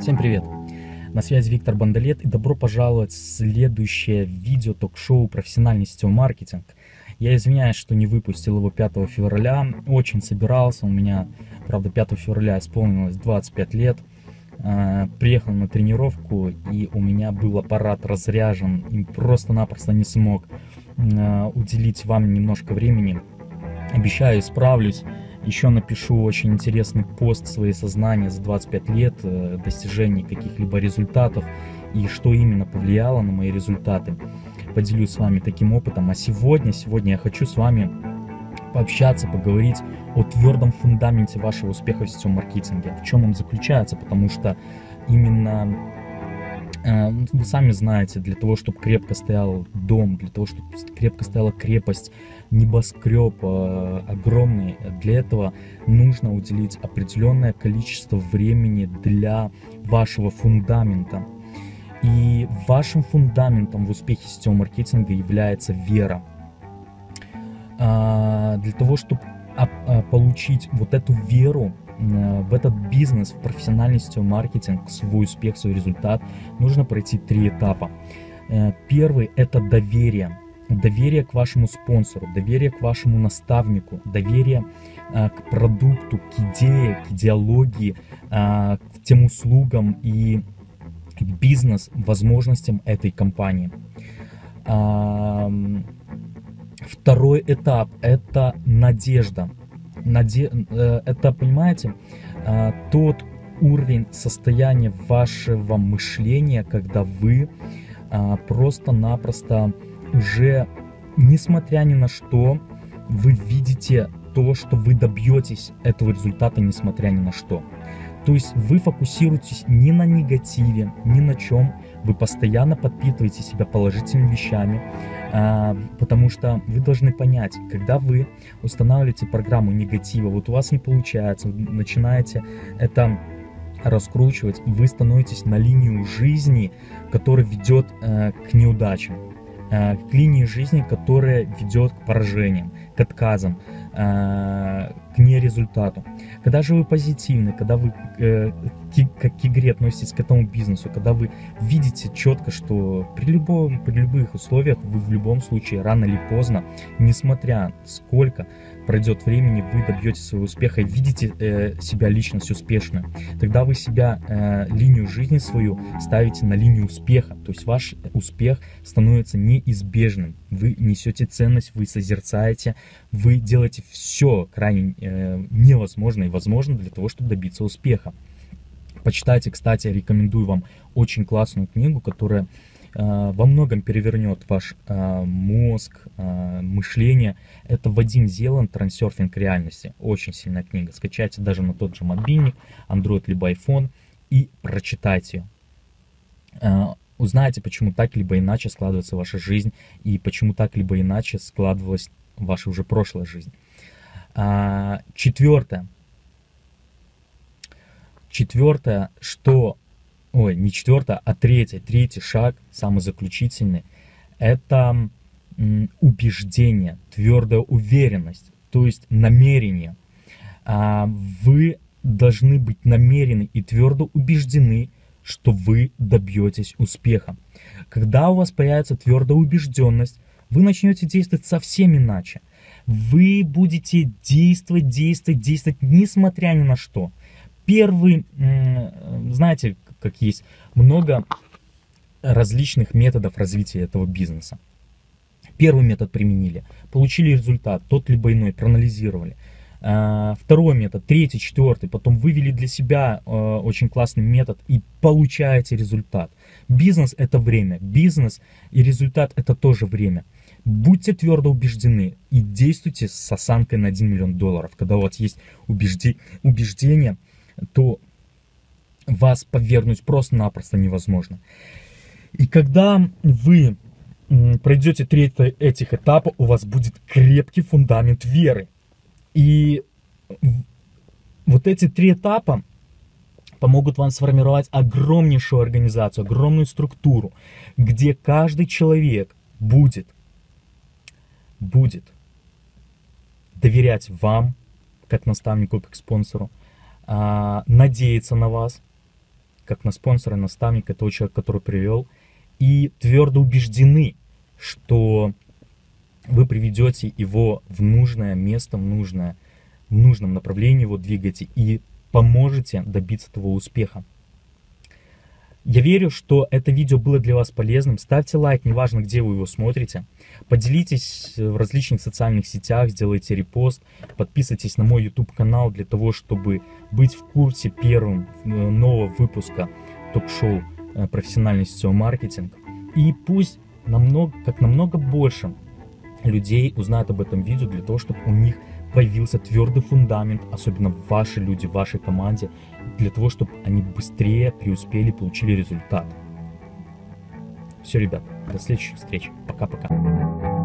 Всем привет! На связи Виктор Бандалет и добро пожаловать в следующее видео ток-шоу «Профессиональный сетевой маркетинг». Я извиняюсь, что не выпустил его 5 февраля, очень собирался, у меня, правда, 5 февраля исполнилось 25 лет. А, приехал на тренировку и у меня был аппарат разряжен и просто-напросто не смог а, уделить вам немножко времени. Обещаю, исправлюсь. Еще напишу очень интересный пост своей сознания за 25 лет, э, достижений каких-либо результатов и что именно повлияло на мои результаты. Поделюсь с вами таким опытом. А сегодня, сегодня я хочу с вами пообщаться, поговорить о твердом фундаменте вашего успеха в сетевом маркетинге. В чем он заключается, потому что именно Э, вы сами знаете, для того, чтобы крепко стоял дом, для того, чтобы крепко стояла крепость, небоскреб э, огромный, для этого нужно уделить определенное количество времени для вашего фундамента. И вашим фундаментом в успехе сетевого маркетинга является вера. А, для того, чтобы получить вот эту веру, Э, в этот бизнес, в профессиональный сетевой маркетинг, свой успех, свой результат, нужно пройти три этапа. Э, первый – это доверие. Доверие к вашему спонсору, доверие к вашему наставнику, доверие э, к продукту, к идее, к идеологии, к тем услугам и к бизнес-возможностям этой компании. Второй этап – это надежда наде... Э, это, понимаете, э, тот уровень состояния вашего мышления, когда вы э, просто-напросто уже, несмотря ни на что, вы видите то, что вы добьетесь этого результата, несмотря ни на что. То есть вы фокусируетесь не на негативе, ни на чем, вы постоянно подпитываете себя положительными вещами, а, потому что вы должны понять, когда вы устанавливаете программу негатива, вот у вас не получается, вы начинаете это раскручивать, вы становитесь на линию жизни, которая ведет э, к неудачам, к линии жизни, которая ведет к поражениям, к отказам, э, к нерезультату. Когда же вы позитивны, когда вы э, как к игре относитесь к этому бизнесу, когда вы видите четко, что при, любом, при любых условиях вы в любом случае рано или поздно, несмотря сколько пройдет времени, вы добьетесь своего успеха и видите э, себя личность успешную. Тогда вы себя, э, линию жизни свою ставите на линию успеха. То есть ваш успех становится неизбежным. Вы несете ценность, вы созерцаете, вы делаете все крайне э, невозможное и возможно для того, чтобы добиться успеха. Почитайте, кстати, рекомендую вам очень классную книгу, которая э, во многом перевернет ваш э, мозг, э, мышление. Это Вадим Зелан «Трансерфинг реальности». Очень сильная книга. Скачайте даже на тот же мобильник, Android либо iPhone и прочитайте ее. Узнаете, почему так либо иначе складывается ваша жизнь и почему так либо иначе складывалась ваша уже прошлая жизнь. А, четвертое. Четвертое, что... Ой, не четвертое, а третье. Третий шаг, самый заключительный, это убеждение, твердая уверенность, то есть намерение. А, вы должны быть намерены и твердо убеждены, что вы добьетесь успеха. Когда у вас появится твердая убежденность, вы начнете действовать совсем иначе. Вы будете действовать, действовать, действовать, несмотря ни на что. Первый, знаете, как есть много различных методов развития этого бизнеса. Первый метод применили, получили результат, тот либо иной, проанализировали. А, второй метод, третий, четвертый, потом вывели для себя э, очень классный метод и получаете результат. Бизнес это время, бизнес и результат это тоже время. Будьте твердо убеждены и действуйте с осанкой на 1 миллион долларов. Когда у вас есть убежди, убеждение, то вас повергнуть просто-напросто невозможно. И когда вы пройдете третий этих этапов, у вас будет крепкий фундамент веры. И вот эти три этапа помогут вам сформировать огромнейшую организацию, огромную структуру, где каждый человек будет будет доверять вам, как наставнику, как спонсору, а, надеяться на вас, как на спонсора, наставника, того человека, который привел, и твердо убеждены, что вы приведете его в нужное место, в нужное, в нужном направлении его двигаете и поможете добиться того успеха. Я верю, что это видео было для вас полезным. Ставьте лайк, неважно, где вы его смотрите. Поделитесь в различных социальных сетях, сделайте репост. Подписывайтесь на мой YouTube-канал для того, чтобы быть в курсе первым э, нового выпуска ток-шоу э, «Профессиональный сетевой маркетинг». И пусть намного, как намного больше людей узнают об этом видео для того, чтобы у них появился твердый фундамент, особенно ваши люди, в вашей команде, для того, чтобы они быстрее преуспели, получили результат. Все, ребят, до следующих встреч. Пока-пока.